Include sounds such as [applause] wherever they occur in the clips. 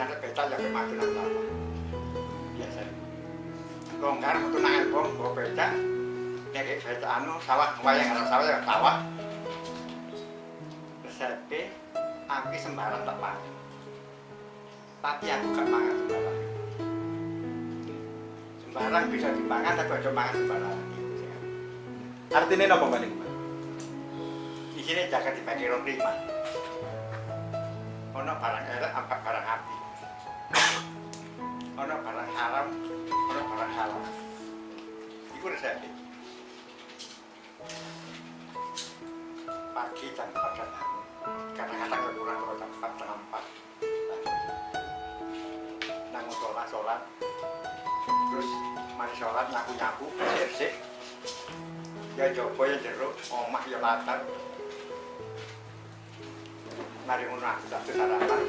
nanti betal ya nang lama biasa longgar metu nang album bawa becak nyari becak anu sawah wayang arah sawah ya sawah resepe aku sembarang tak pangan tapi aku gak mangan sembarang. Sembarang bisa dipangan tapi aja mangan sembarang. Artinya apa? Mbak? di sini jaga dibagi rong lima. Ono barang elek apa barang itu resep pagi jam empat dan kadang-kadang kurang kalau jam empat setengah empat. Nanggung sholat sholat. Terus mari sholat nyaku nyaku bersih ya jopo ya jeruk omah ya latar. Mari ngono aku tak sarapan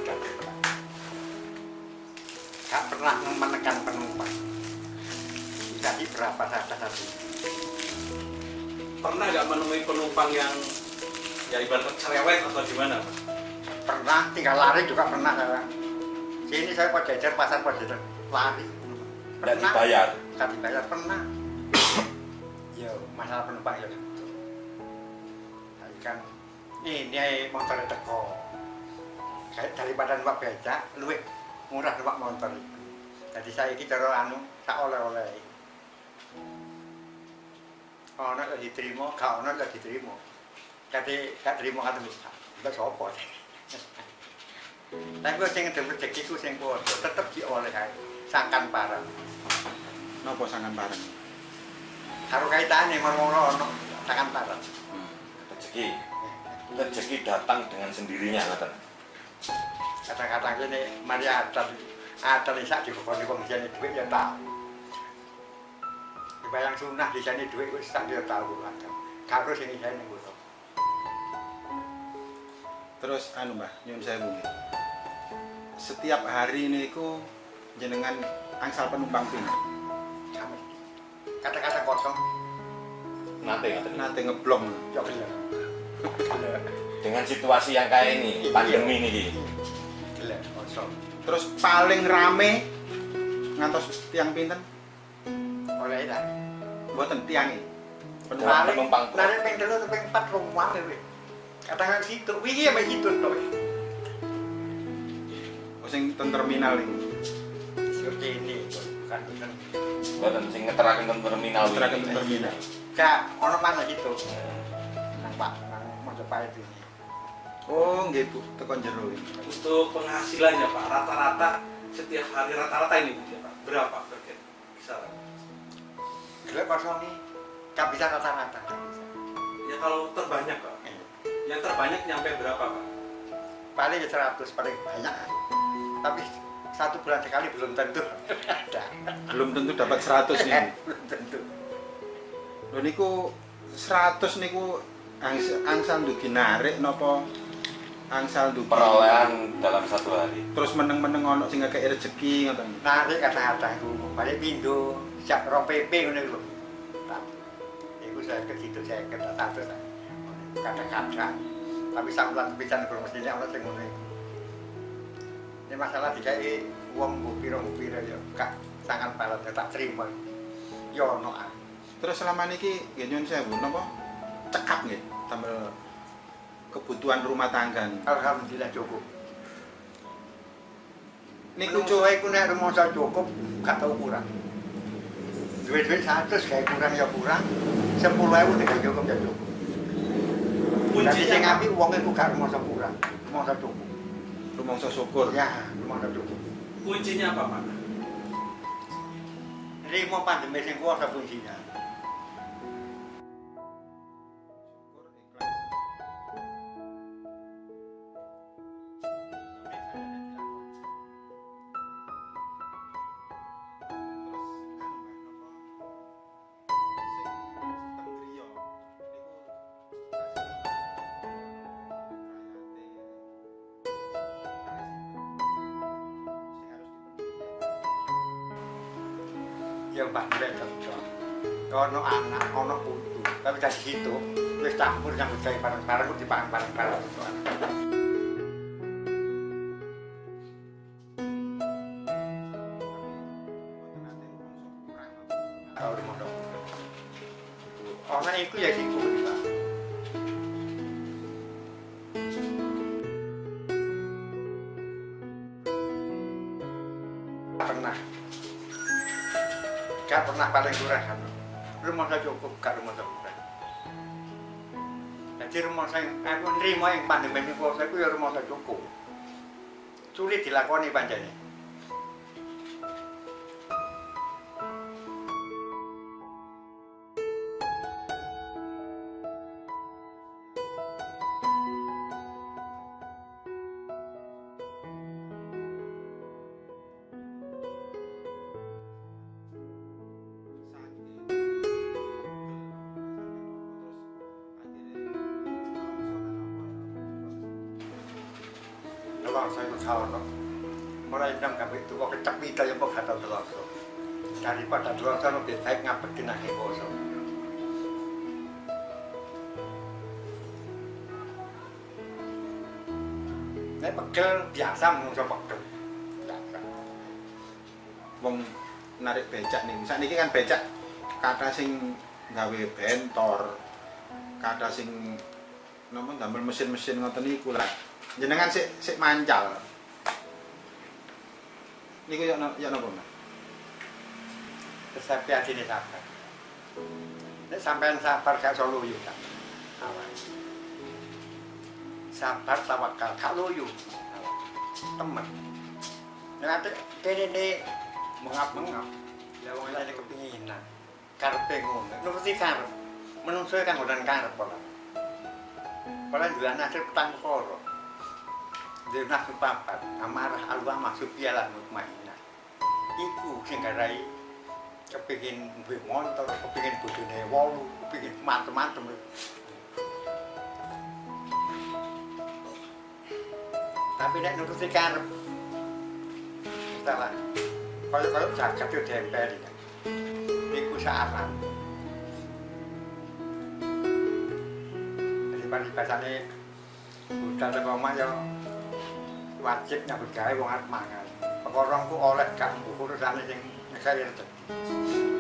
gak pernah menekan penumpang jadi berapa saja satu Pernah nggak menemui penumpang yang ya ibarat cerewet atau gimana Pak? pernah tinggal lari juga pernah saya sini saya kok jajar pasar kok jajar lari. Nggak dibayar. nggak dibayar pernah. Ya masalah penumpang ya gitu tapi kan ini motor teko. Kayak daripada numpak becak luwih murah numpak motor. Jadi saya ini cara anu tak oleh-oleh ono gak diterima gak ono gak diterima kate gak terima kate mbak sopo tapi gue sing ngedem rezeki ku sing podo tetep dioleh ae sangkan parang Nopo sangan bareng? karo kaitane ngomong ono sangkan parang rezeki. Rezeki datang dengan sendirinya ngoten. Kadang-kadang ini mari adat adat ini sak dikokoni wong jane duit ya tau dibayang sunah di sini duit wis tak dia tahu kadang karo sing isine ngono Terus anu Mbah, nyun saya mungkin. Setiap hari niku jenengan angsal penumpang sama. Kata-kata kosong. Nanti ngoten Nate ngeblong. ya dengan situasi yang kayak ini pandemi ini gelek kosong. Terus paling rame ngantos tiang pinten? oleh itu Mboten tiange. Penumpang- penumpang. Nari ping telu atau ping empat rumah lewe. Kadang situ, wih ya situ tuh. Oh, sing ten terminal iki. Seperti ini, bukan bukan. Mboten sing ngeteraken ten terminal wingi. ten terminal. Kak, ono mana situ? Nang Pak, nang Mojopahit ini. Oh, nggih Bu, tekan jero iki. Untuk penghasilannya Pak, rata-rata setiap hari rata-rata ini Bu, ya, Pak, berapa per kisaran? Gelek kosong nih, gak bisa bisa. Ya kalau terbanyak Pak, Eh, yang terbanyak nyampe berapa Pak? Paling 100 paling banyak. Tapi satu bulan sekali belum tentu ada. Belum tentu dapat 100 nih. [laughs] belum tentu. Lho niku 100 niku angsa- angsal ndugi narik napa angsal ndugi perolehan dalam satu hari terus meneng-meneng ono sing ngekek rezeki ngoten. Narik kadang-kadang ku balik pindo, siap rong PP ngono lho. Saya ke situ saya ke satu kadang-kadang. Tapi sak bulan pisan kurang mesti ana sing ngono. Ini masalah dikai wong mbok pira-mbok pira ya gak sangat parah tak terima. Ya ono ah. Terus selama niki nggih nyuwun sewu napa cekap nggih tambah kebutuhan rumah tangga nih. Alhamdulillah cukup. Niku cuy ku nek rumangsa cukup gak tau kurang. Duit-duit 100 kayak kurang ya kurang. 10.000 nek cukup ya cukup. Jadi sing Kuncinya Pak, api wong iku gak rumangsa kurang, rumangsa cukup. rumangsa syukur. Ya, rumangsa cukup. kuncinya apa Pak? Rimo pandemi sing kuwasa kuncinya. ya mbah mbak kerja ono anak ono putu. Tapi dari situ wis campur yang gawe bareng-bareng ku dipangan bareng-bareng. Orang itu ya gitu, Pernah gak pernah paling kurang kan? Rumah saya cukup gak rumah saya kurang jadi rumah saya aku nerima yang pandemi ini saya ya rumah saya cukup. Sulit dilakoni panjangnya Kalau saya tahu no, mulai itu kok kecap kita yang kok kata terus daripada terus lebih baik ngapain nanti boso. Ini pegel biasa menungso pegel. Wong narik becak nih saat ini kan becak kata sing gawe bentor kata sing nama gambar mesin-mesin ngoten niku lah jenengan sik sik mancal niku ya ya napa Mas hati ini sabar. Ini sampean sabar gak iso luyu kan. Sabar tawakal gak luyu. Temen. Nanti kene ne mengap-mengap. Ya wong ini kepinginan. Karepe ngono. Nuruti karep. Menungso kan ngodan karep pola. Pola juga nasib petang koro. Nasib papat. Amarah alwa maksud piala mutmainah. Iku sing garai kepingin duwe motor, kepingin bojone wolu, kepingin macem-macem. Tapi nek nuruti karep salah. Kaya-kaya jagat yo dempel. Iku saran. Jadi paribasane budal teko omah yo wajib nyambut gawe wong arep mangan. Perkara ku oleh gak urusane sing negara rezeki.